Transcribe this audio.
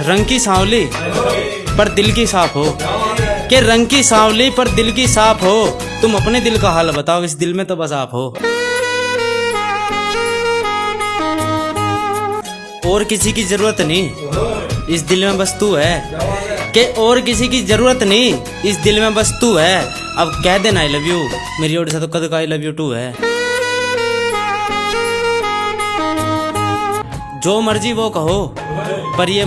रंग की सांवली पर दिल की साफ़ हो। के रंग की सांवली पर दिल की साफ़ हो। तुम अपने दिल का हाल बताओ, इस दिल में तो बस आप हो। और किसी की ज़रूरत नहीं, इस दिल में बस तू है। के और किसी की ज़रूरत नहीं, इस दिल में बस तू है। अब कह देना आई लव यू मेरी ओर से तो कद का आई लव यू टू है। जो मर्ज़ी वो कहो, पर ये